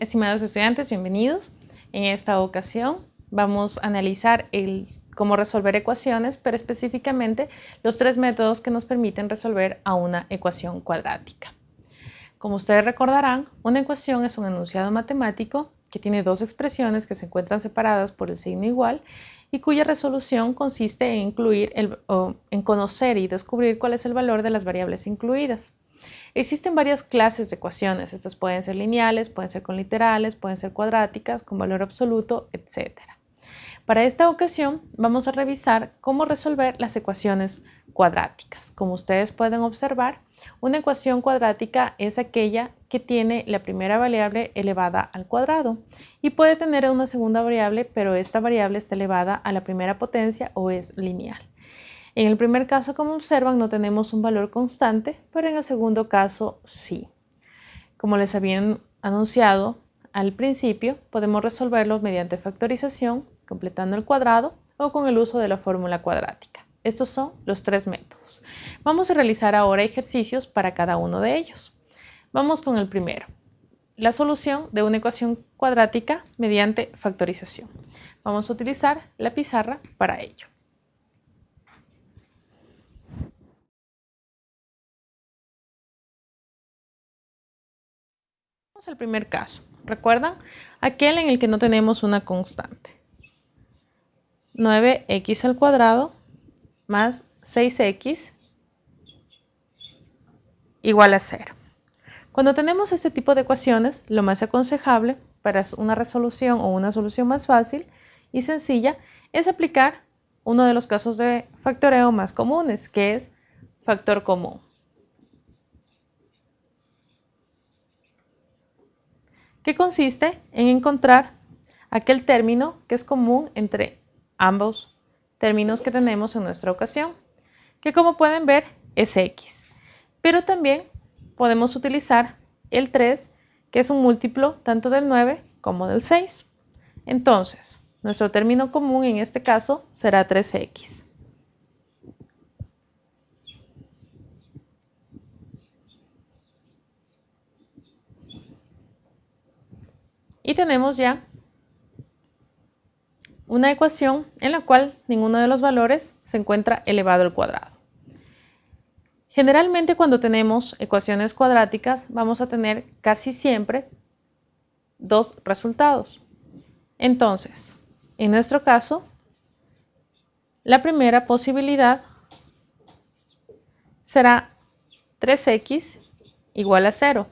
Estimados estudiantes, bienvenidos. En esta ocasión vamos a analizar el, cómo resolver ecuaciones, pero específicamente los tres métodos que nos permiten resolver a una ecuación cuadrática. Como ustedes recordarán, una ecuación es un enunciado matemático que tiene dos expresiones que se encuentran separadas por el signo igual y cuya resolución consiste en, incluir el, en conocer y descubrir cuál es el valor de las variables incluidas. Existen varias clases de ecuaciones. Estas pueden ser lineales, pueden ser con literales, pueden ser cuadráticas, con valor absoluto, etc. Para esta ocasión vamos a revisar cómo resolver las ecuaciones cuadráticas. Como ustedes pueden observar, una ecuación cuadrática es aquella que tiene la primera variable elevada al cuadrado y puede tener una segunda variable, pero esta variable está elevada a la primera potencia o es lineal. En el primer caso, como observan, no tenemos un valor constante, pero en el segundo caso sí. Como les habían anunciado al principio, podemos resolverlo mediante factorización, completando el cuadrado o con el uso de la fórmula cuadrática. Estos son los tres métodos. Vamos a realizar ahora ejercicios para cada uno de ellos. Vamos con el primero. La solución de una ecuación cuadrática mediante factorización. Vamos a utilizar la pizarra para ello. Vamos al primer caso. ¿Recuerdan? Aquel en el que no tenemos una constante. 9x al cuadrado más 6x igual a 0. Cuando tenemos este tipo de ecuaciones, lo más aconsejable para una resolución o una solución más fácil y sencilla es aplicar uno de los casos de factoreo más comunes, que es factor común. Que consiste en encontrar aquel término que es común entre ambos términos que tenemos en nuestra ocasión, que como pueden ver es x. Pero también podemos utilizar el 3, que es un múltiplo tanto del 9 como del 6. Entonces, nuestro término común en este caso será 3x. Y tenemos ya una ecuación en la cual ninguno de los valores se encuentra elevado al cuadrado. Generalmente cuando tenemos ecuaciones cuadráticas vamos a tener casi siempre dos resultados. Entonces, en nuestro caso, la primera posibilidad será 3x igual a 0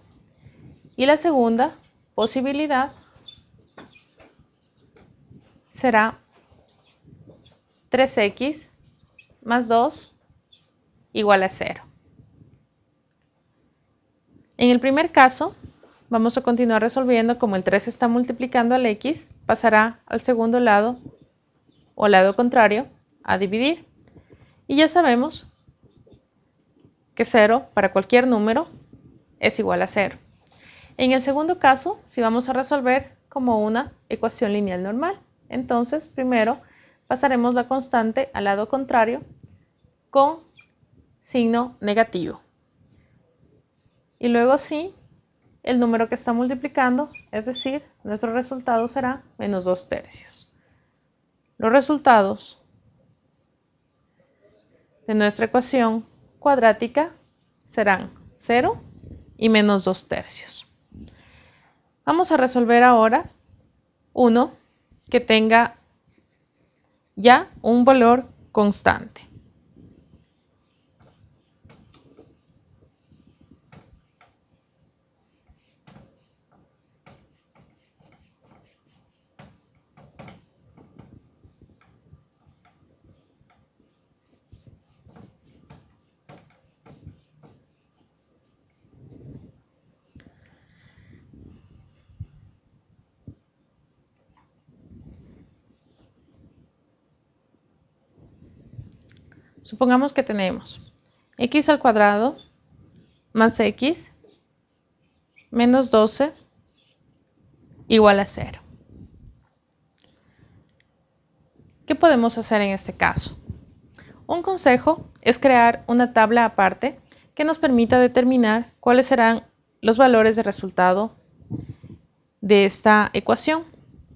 y la segunda posibilidad será 3x más 2 igual a 0. En el primer caso, vamos a continuar resolviendo como el 3 está multiplicando al x, pasará al segundo lado o lado contrario a dividir. Y ya sabemos que 0 para cualquier número es igual a 0. En el segundo caso, si vamos a resolver como una ecuación lineal normal. Entonces, primero pasaremos la constante al lado contrario con signo negativo. Y luego sí, el número que está multiplicando, es decir, nuestro resultado será menos 2 tercios. Los resultados de nuestra ecuación cuadrática serán 0 y menos 2 tercios. Vamos a resolver ahora uno que tenga ya un valor constante. Supongamos que tenemos x al cuadrado más x menos 12 igual a 0. ¿Qué podemos hacer en este caso? Un consejo es crear una tabla aparte que nos permita determinar cuáles serán los valores de resultado de esta ecuación.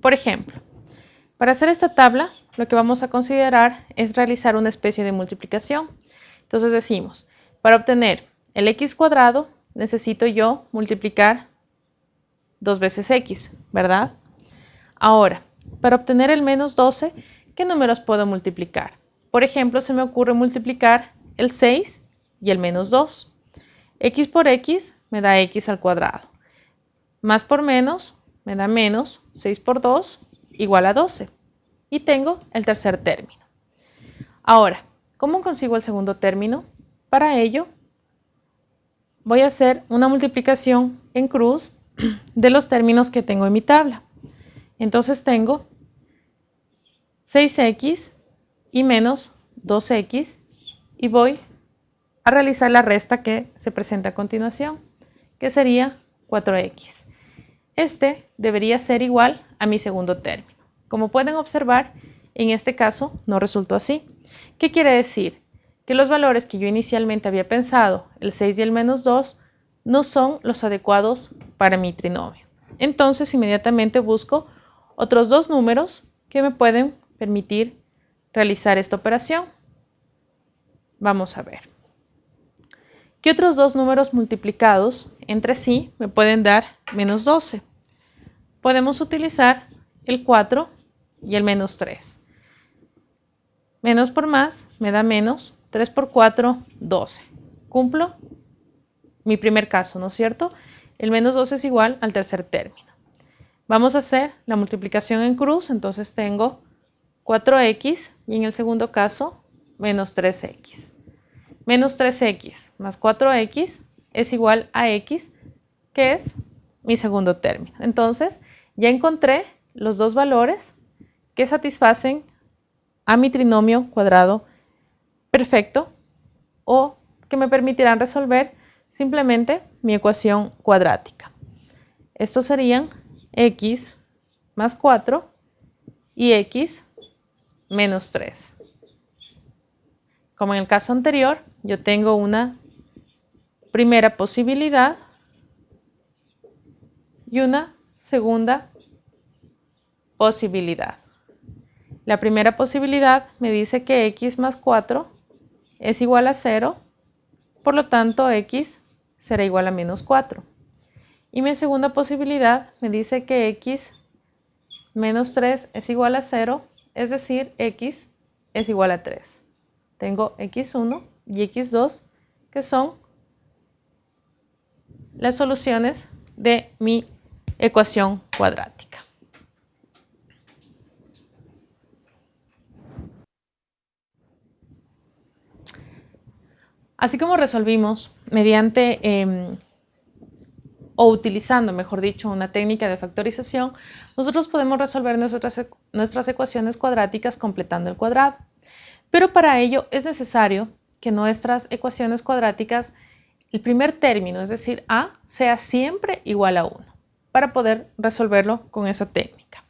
Por ejemplo, para hacer esta tabla, lo que vamos a considerar es realizar una especie de multiplicación. Entonces decimos, para obtener el x cuadrado, necesito yo multiplicar dos veces x, ¿verdad? Ahora, para obtener el menos 12, ¿qué números puedo multiplicar? Por ejemplo, se me ocurre multiplicar el 6 y el menos 2. x por x me da x al cuadrado. Más por menos me da menos 6 por 2 igual a 12. Y tengo el tercer término. Ahora, ¿cómo consigo el segundo término? Para ello, voy a hacer una multiplicación en cruz de los términos que tengo en mi tabla. Entonces tengo 6x y menos 2x y voy a realizar la resta que se presenta a continuación, que sería 4x. Este debería ser igual a mi segundo término. Como pueden observar, en este caso no resultó así. ¿Qué quiere decir? Que los valores que yo inicialmente había pensado, el 6 y el menos 2, no son los adecuados para mi trinomio. Entonces inmediatamente busco otros dos números que me pueden permitir realizar esta operación. Vamos a ver. ¿Qué otros dos números multiplicados entre sí me pueden dar menos 12? Podemos utilizar el 4 y el menos 3. Menos por más me da menos, 3 por 4, 12. Cumplo mi primer caso, ¿no es cierto? El menos 12 es igual al tercer término. Vamos a hacer la multiplicación en cruz, entonces tengo 4x y en el segundo caso menos 3x. Menos 3x más 4x es igual a x, que es mi segundo término. Entonces, ya encontré los dos valores que satisfacen a mi trinomio cuadrado perfecto o que me permitirán resolver simplemente mi ecuación cuadrática. Estos serían x más 4 y x menos 3. Como en el caso anterior, yo tengo una primera posibilidad y una segunda posibilidad. La primera posibilidad me dice que x más 4 es igual a 0, por lo tanto x será igual a menos 4. Y mi segunda posibilidad me dice que x menos 3 es igual a 0, es decir, x es igual a 3. Tengo x1 y x2 que son las soluciones de mi ecuación cuadrática. Así como resolvimos mediante em, o utilizando, mejor dicho, una técnica de factorización, nosotros podemos resolver nuestras, nuestras ecuaciones cuadráticas completando el cuadrado. Pero para ello es necesario que nuestras ecuaciones cuadráticas, el primer término, es decir, a, sea siempre igual a 1, para poder resolverlo con esa técnica.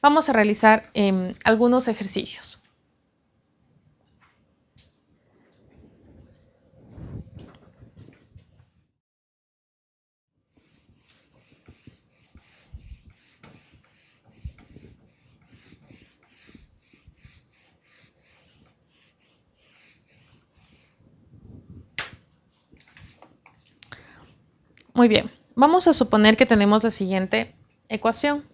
Vamos a realizar em, algunos ejercicios. Muy bien, vamos a suponer que tenemos la siguiente ecuación.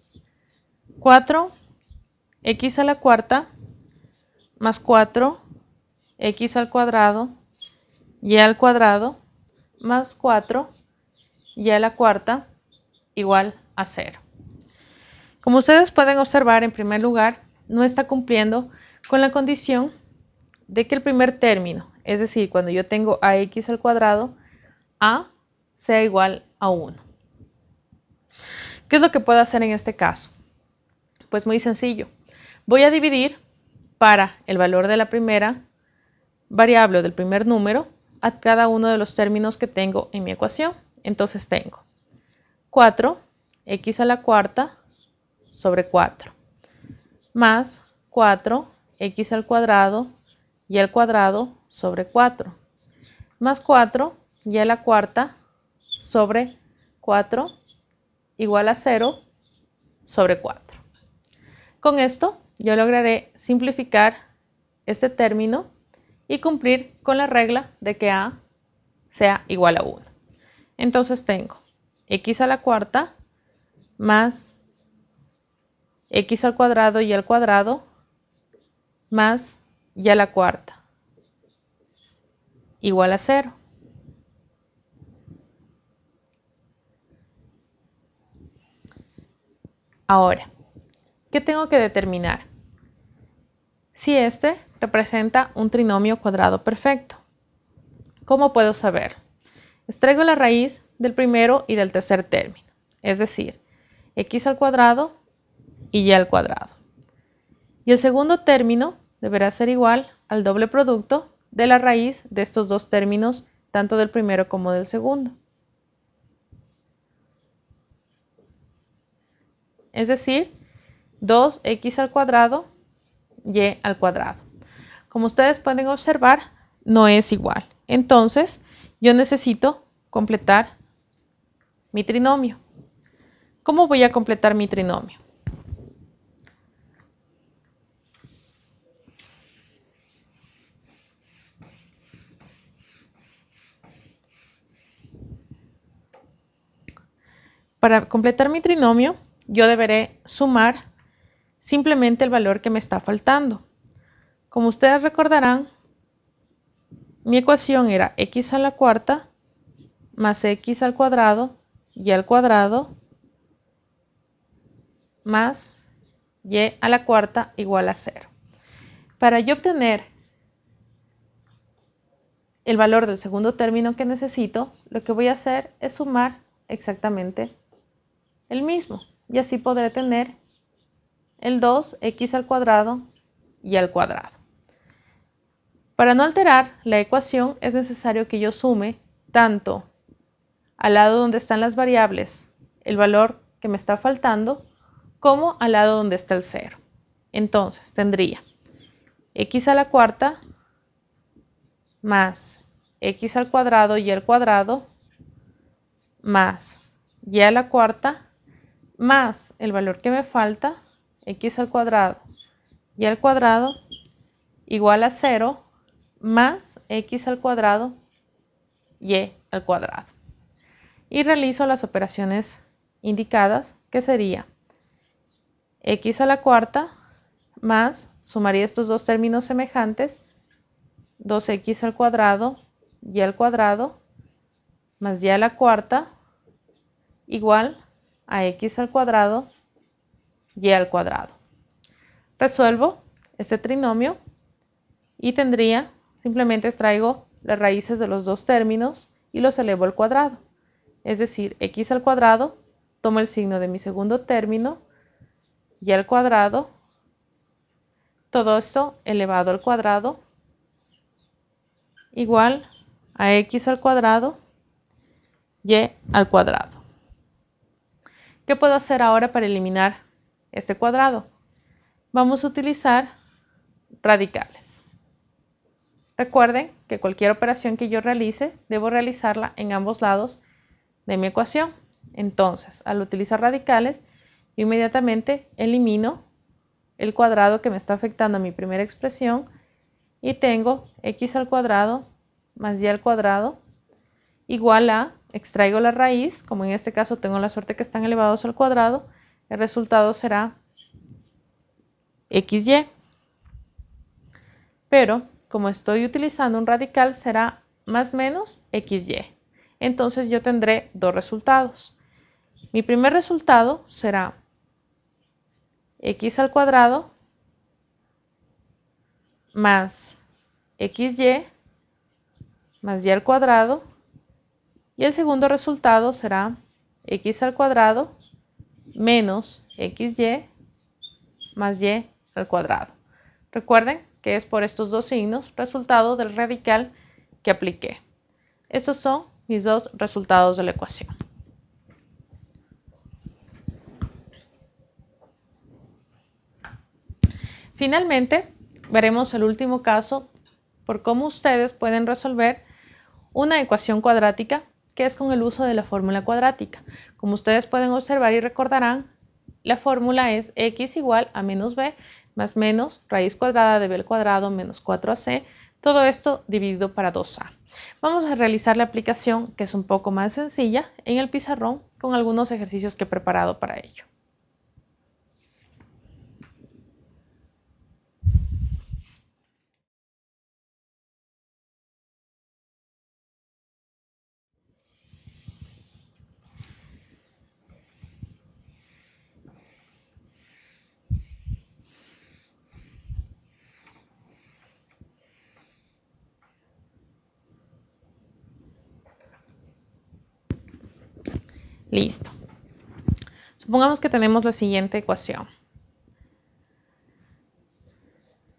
4x a la cuarta más 4x al cuadrado y al cuadrado más 4 y a la cuarta igual a 0. Como ustedes pueden observar, en primer lugar, no está cumpliendo con la condición de que el primer término, es decir, cuando yo tengo ax al cuadrado, a sea igual a 1. ¿Qué es lo que puedo hacer en este caso? Pues muy sencillo. Voy a dividir para el valor de la primera variable del primer número a cada uno de los términos que tengo en mi ecuación. Entonces tengo 4x a la cuarta sobre 4 más 4x al cuadrado y al cuadrado sobre 4 más 4 y a la cuarta sobre 4 igual a 0 sobre 4. Con esto yo lograré simplificar este término y cumplir con la regla de que a sea igual a 1. Entonces tengo x a la cuarta más x al cuadrado y al cuadrado más y a la cuarta igual a 0. Ahora, ¿qué tengo que determinar? Si este representa un trinomio cuadrado perfecto. ¿Cómo puedo saber? Extraigo la raíz del primero y del tercer término, es decir, x al cuadrado y y al cuadrado. Y el segundo término deberá ser igual al doble producto de la raíz de estos dos términos, tanto del primero como del segundo. Es decir, 2x al cuadrado y al cuadrado. Como ustedes pueden observar, no es igual. Entonces, yo necesito completar mi trinomio. ¿Cómo voy a completar mi trinomio? Para completar mi trinomio, yo deberé sumar simplemente el valor que me está faltando. Como ustedes recordarán, mi ecuación era x a la cuarta más x al cuadrado y al cuadrado más y a la cuarta igual a 0. Para yo obtener el valor del segundo término que necesito, lo que voy a hacer es sumar exactamente el mismo y así podré tener el 2x al cuadrado y al cuadrado. Para no alterar la ecuación es necesario que yo sume tanto al lado donde están las variables el valor que me está faltando como al lado donde está el 0. Entonces tendría x a la cuarta más x al cuadrado y al cuadrado más y a la cuarta más el valor que me falta, x al cuadrado y al cuadrado igual a 0 más x al cuadrado y al cuadrado. Y realizo las operaciones indicadas, que sería x a la cuarta más, sumaría estos dos términos semejantes, 2x al cuadrado y al cuadrado más y a la cuarta igual a x al cuadrado y al cuadrado. Resuelvo este trinomio y tendría, simplemente extraigo las raíces de los dos términos y los elevo al cuadrado. Es decir, x al cuadrado, tomo el signo de mi segundo término y al cuadrado, todo esto elevado al cuadrado, igual a x al cuadrado y al cuadrado. ¿Qué puedo hacer ahora para eliminar este cuadrado? Vamos a utilizar radicales. Recuerden que cualquier operación que yo realice, debo realizarla en ambos lados de mi ecuación. Entonces, al utilizar radicales, inmediatamente elimino el cuadrado que me está afectando a mi primera expresión y tengo x al cuadrado más y al cuadrado igual a extraigo la raíz, como en este caso tengo la suerte que están elevados al cuadrado, el resultado será xy. Pero como estoy utilizando un radical será más menos xy. Entonces yo tendré dos resultados. Mi primer resultado será x al cuadrado más xy más y al cuadrado y el segundo resultado será x al cuadrado menos xy más y al cuadrado. Recuerden que es por estos dos signos resultado del radical que apliqué. Estos son mis dos resultados de la ecuación. Finalmente, veremos el último caso por cómo ustedes pueden resolver una ecuación cuadrática que es con el uso de la fórmula cuadrática. Como ustedes pueden observar y recordarán, la fórmula es x igual a menos b más menos raíz cuadrada de b al cuadrado menos 4ac, todo esto dividido para 2a. Vamos a realizar la aplicación, que es un poco más sencilla, en el pizarrón con algunos ejercicios que he preparado para ello. Listo. Supongamos que tenemos la siguiente ecuación.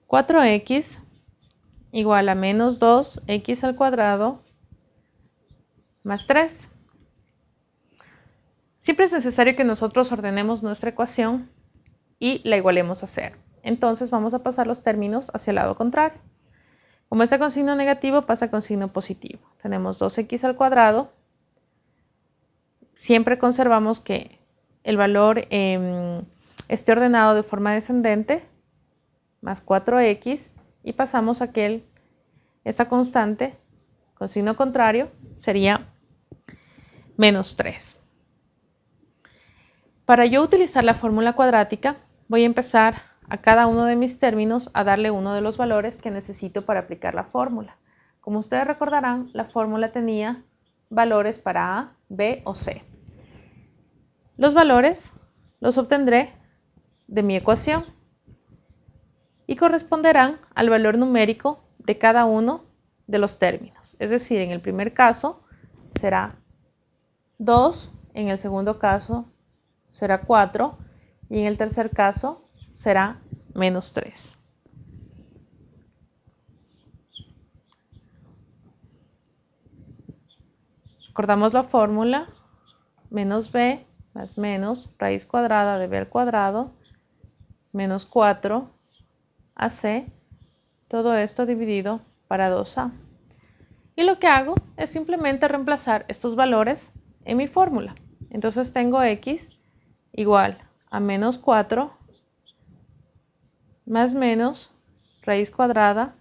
4x igual a menos 2x al cuadrado más 3. Siempre es necesario que nosotros ordenemos nuestra ecuación y la igualemos a 0. Entonces vamos a pasar los términos hacia el lado contrario. Como está con signo negativo, pasa con signo positivo. Tenemos 2x al cuadrado siempre conservamos que el valor em, esté ordenado de forma descendente, más 4x, y pasamos a que esta constante con signo contrario sería menos 3. Para yo utilizar la fórmula cuadrática, voy a empezar a cada uno de mis términos a darle uno de los valores que necesito para aplicar la fórmula. Como ustedes recordarán, la fórmula tenía valores para A, B o C. Los valores los obtendré de mi ecuación y corresponderán al valor numérico de cada uno de los términos. Es decir, en el primer caso será 2, en el segundo caso será 4 y en el tercer caso será menos 3. Recordamos la fórmula, menos b más menos raíz cuadrada de b al cuadrado menos 4 ac, todo esto dividido para 2a. Y lo que hago es simplemente reemplazar estos valores en mi fórmula. Entonces tengo x igual a menos 4 más menos raíz cuadrada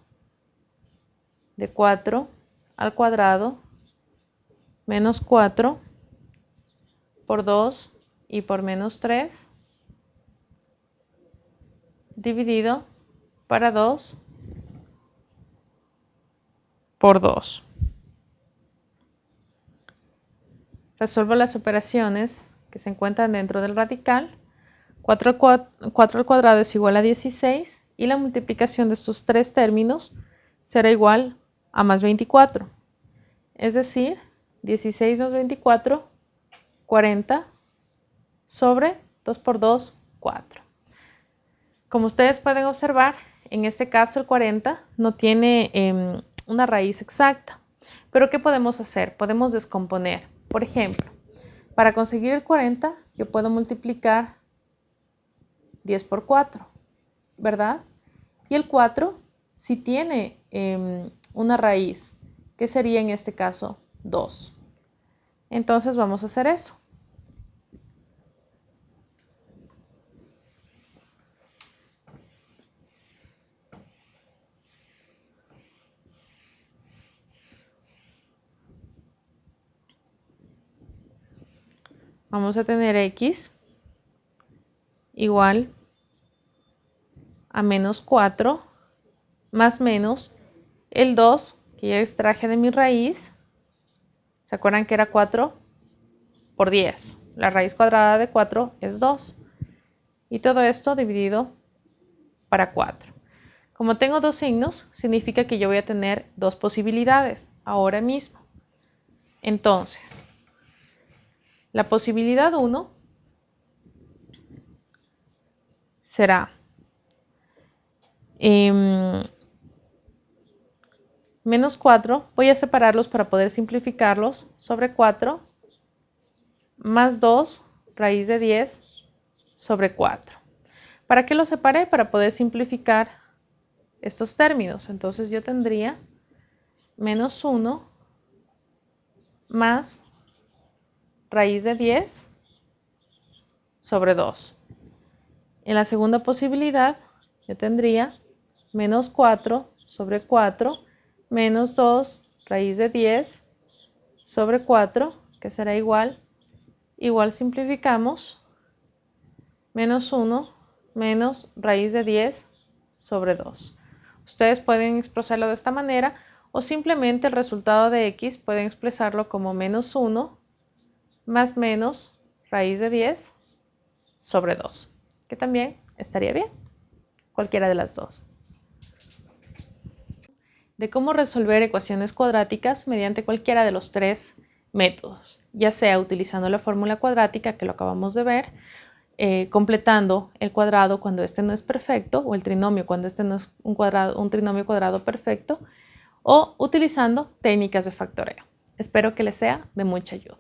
de 4 al cuadrado menos 4 por 2 y por menos 3 dividido para 2 por 2. Resuelvo las operaciones que se encuentran dentro del radical. 4, 4 al cuadrado es igual a 16 y la multiplicación de estos tres términos será igual a más 24. Es decir, 16 más 24 40 sobre 2 por 2, 4. Como ustedes pueden observar, en este caso el 40 no tiene em, una raíz exacta. Pero ¿qué podemos hacer? Podemos descomponer. Por ejemplo, para conseguir el 40 yo puedo multiplicar 10 por 4, ¿verdad? Y el 4 si tiene em, una raíz, que sería en este caso 2. Entonces vamos a hacer eso. Vamos a tener x igual a menos 4 más menos el 2 que ya extraje de mi raíz ¿Se acuerdan que era 4 por 10? La raíz cuadrada de 4 es 2. Y todo esto dividido para 4. Como tengo dos signos, significa que yo voy a tener dos posibilidades ahora mismo. Entonces, la posibilidad 1 será eh, menos 4, voy a separarlos para poder simplificarlos, sobre 4, más 2, raíz de 10, sobre 4. ¿Para qué los separé? Para poder simplificar estos términos. Entonces yo tendría menos 1 más raíz de 10 sobre 2. En la segunda posibilidad, yo tendría menos 4 sobre 4 menos 2 raíz de 10 sobre 4, que será igual, igual simplificamos, menos 1 menos raíz de 10 sobre 2. Ustedes pueden expresarlo de esta manera o simplemente el resultado de x pueden expresarlo como menos 1 más menos raíz de 10 sobre 2, que también estaría bien, cualquiera de las dos. De cómo resolver ecuaciones cuadráticas mediante cualquiera de los tres métodos, ya sea utilizando la fórmula cuadrática que lo acabamos de ver, eh, completando el cuadrado cuando este no es perfecto o el trinomio cuando este no es un, cuadrado, un trinomio cuadrado perfecto o utilizando técnicas de factoreo. Espero que les sea de mucha ayuda.